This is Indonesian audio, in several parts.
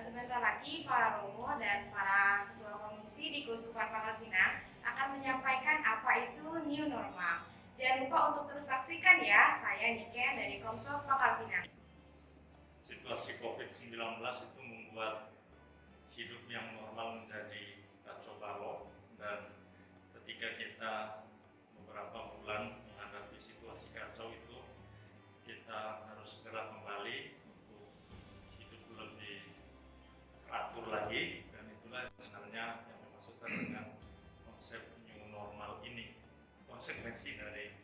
Sebentar lagi para Romo dan para ketua komisi di Keuskupan Pangkal Pinang akan menyampaikan apa itu new normal. Jangan lupa untuk terus saksikan ya, saya Niken dari Komsos Pinang. Situasi COVID-19 itu membuat hidup yang normal menjadi kacau balau konsekuensi dari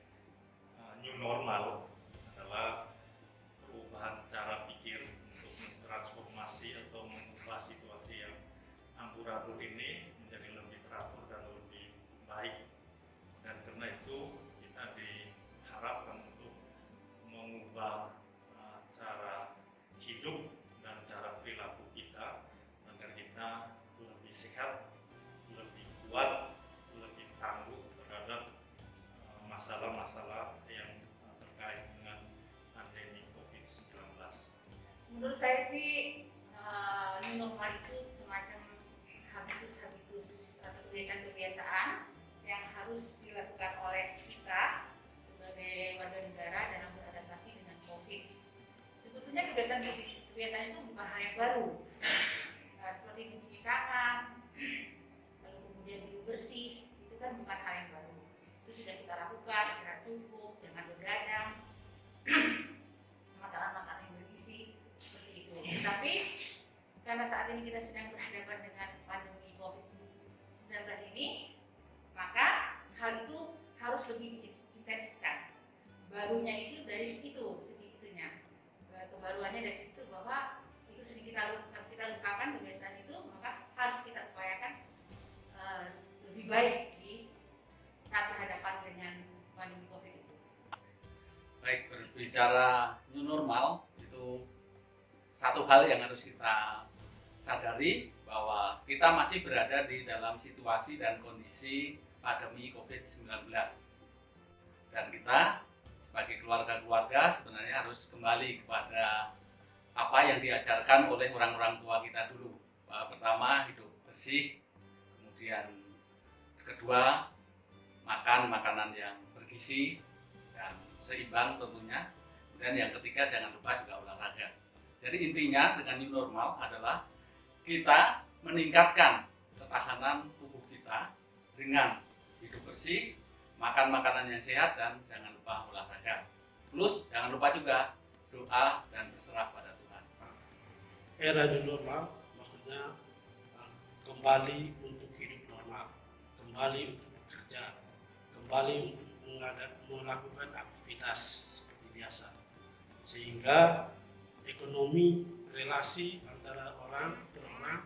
uh, new normal adalah perubahan cara pikir untuk mentransformasi atau mengubah situasi yang amburadul ini Menurut saya sih uh, new normal itu semacam habitus-habitus atau kebiasaan-kebiasaan yang harus dilakukan oleh kita sebagai warga negara dalam beradaptasi dengan COVID. Sebetulnya kebiasaan-kebiasaan itu bukan hal yang baru uh, seperti mencuci tangan, lalu kemudian hidup bersih, itu kan bukan hal yang baru. Itu sudah kita lakukan, istirahat cukup, jangan begadang, karena saat ini kita sedang berhadapan dengan pandemi COVID-19 ini, maka hal itu harus lebih diintensifkan. Barunya itu dari situ, segi itunya. Kebaruannya dari situ bahwa itu sedikit kita lupakan kebiasaan itu maka harus kita upayakan uh, lebih baik di saat berhadapan dengan pandemi covid itu. Baik berbicara new normal itu satu hal yang harus kita sadari bahwa kita masih berada di dalam situasi dan kondisi pandemi COVID-19 dan kita sebagai keluarga-keluarga sebenarnya harus kembali kepada apa yang diajarkan oleh orang-orang tua kita dulu. Pertama, hidup bersih, kemudian kedua, makan makanan yang bergizi dan seimbang tentunya. Dan yang ketiga, jangan lupa juga olahraga. Jadi intinya dengan new normal adalah kita meningkatkan ketahanan tubuh kita dengan hidup bersih, makan makanan yang sehat, dan jangan lupa olahraga. Plus jangan lupa juga doa dan berserah pada era new normal maksudnya uh, kembali untuk hidup normal, kembali untuk bekerja, kembali untuk melakukan aktivitas seperti biasa, sehingga ekonomi relasi antara orang ke orang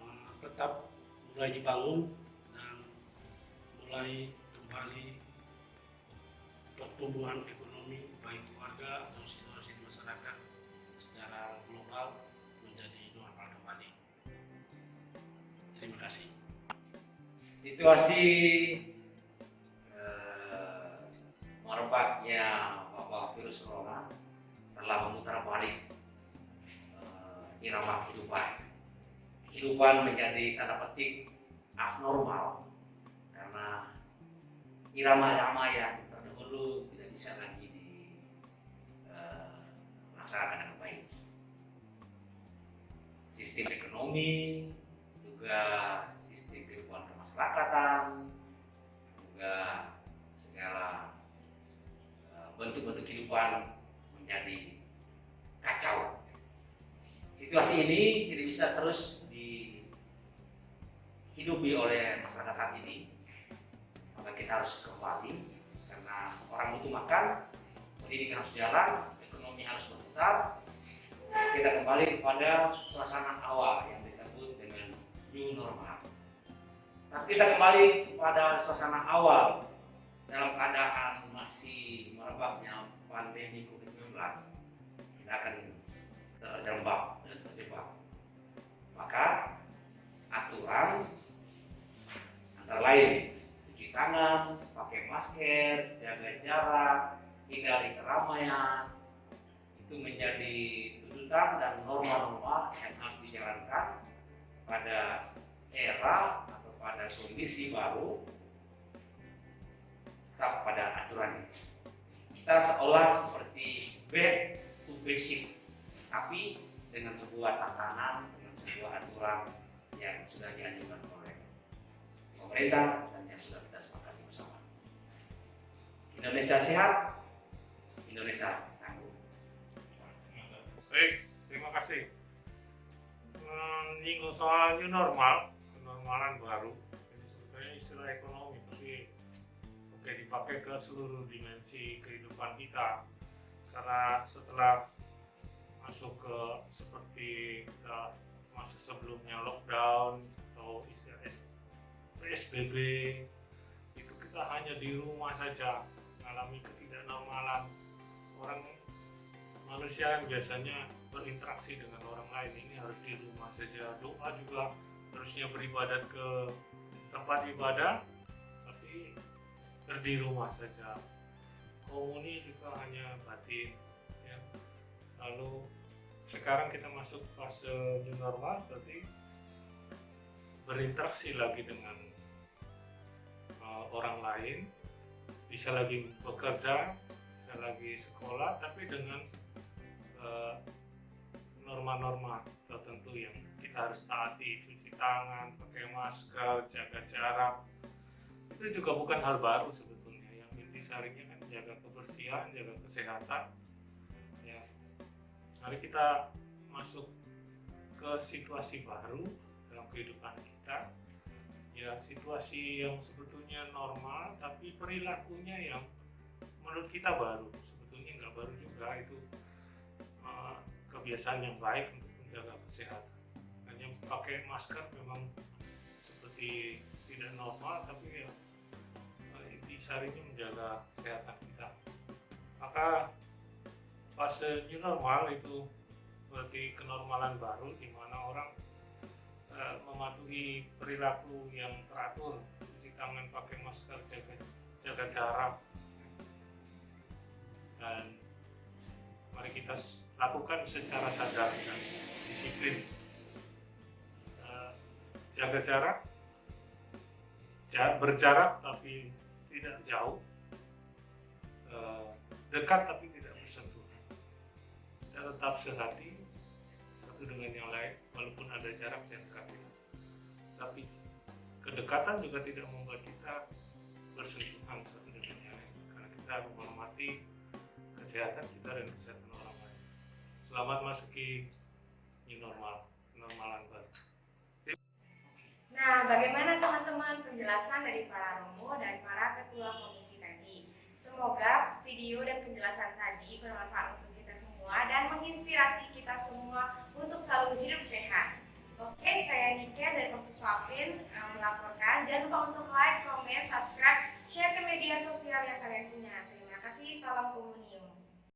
uh, tetap mulai dibangun dan mulai kembali pertumbuhan ekonomi baik keluarga atau situasi masyarakat secara global menjadi normal kembali. Terima kasih. Situasi eh, merebaknya wabah virus corona telah memutar balik eh, irama kehidupan. Kehidupan menjadi tanda petik abnormal karena irama-irama yang terdahulu tidak bisa lagi dilaksanakan dengan baik sistem ekonomi, juga sistem kehidupan kemasyarakatan, juga segala eh, bentuk-bentuk kehidupan menjadi kacau. Situasi ini tidak bisa terus dihidupi oleh masyarakat saat ini. Maka kita harus kembali karena orang butuh makan, pendidikan harus jalan, ekonomi harus berputar, kita kembali kepada suasana awal yang disebut dengan new normal. Tapi kita kembali kepada suasana awal dalam keadaan masih merebaknya pandemi COVID-19, kita akan terjebak dan terjebak. Maka aturan antara lain cuci tangan, pakai masker, jaga jarak, hindari keramaian, itu menjadi melanjutkan dan norma-norma yang harus dijalankan pada era atau pada kondisi baru tetap pada aturan kita seolah seperti back to basic tapi dengan sebuah tatanan dengan sebuah aturan yang sudah diajukan oleh pemerintah dan yang sudah kita sepakati bersama Indonesia sehat Indonesia tangguh Baik, terima kasih. Menyinggung soal new normal, kenormalan baru, ini sebetulnya istilah ekonomi, tapi oke dipakai ke seluruh dimensi kehidupan kita. Karena setelah masuk ke seperti kita masa sebelumnya lockdown atau istilah PSBB, itu kita hanya di rumah saja mengalami ketidaknormalan. Orang manusia yang biasanya berinteraksi dengan orang lain ini harus di rumah saja. Doa juga harusnya beribadat ke tempat ibadah tapi di rumah saja komuni juga hanya batin ya. lalu sekarang kita masuk fase new normal berarti berinteraksi lagi dengan uh, orang lain. Bisa lagi bekerja bisa lagi sekolah tapi dengan eh, norma-norma tertentu yang kita harus taati. Cuci tangan pakai masker jaga jarak. Itu juga bukan hal baru sebetulnya yang intisarinya kan jaga kebersihan jaga kesehatan. Ya. Mari kita masuk ke situasi baru dalam kehidupan kita. Ya situasi yang sebetulnya normal tapi perilakunya yang menurut kita baru. Sebetulnya nggak baru juga itu uh, kebiasaan yang baik untuk menjaga kesehatan. Hanya pakai masker memang seperti tidak normal tapi ya uh, intisarinya menjaga kesehatan kita. Maka fase new normal itu berarti kenormalan baru di mana orang uh, mematuhi perilaku yang teratur cuci tangan pakai masker jaga jaga jarak. Dan mari kita lakukan secara sadar dan disiplin. Eh, jaga jarak ja- berjarak tapi tidak jauh Eh, dekat tapi tidak bersentuhan kita tetap sehati satu dengan yang lain walaupun ada jarak dan dekat tapi kedekatan juga tidak membuat kita bersentuhan satu dengan yang lain karena kita menghormati kesehatan kita dan kesehatan orang lain. Selamat masuki new normal, normalan baru. Nah, bagaimana teman-teman penjelasan dari para romo dan para ketua komisi tadi? Semoga video dan penjelasan tadi bermanfaat untuk kita semua dan menginspirasi kita semua untuk selalu hidup sehat. Oke, saya Nika dari Komisi Swapin eh, melaporkan. Jangan lupa untuk like, comment, subscribe, share ke media sosial yang kalian punya. Terima kasih, salam komunium.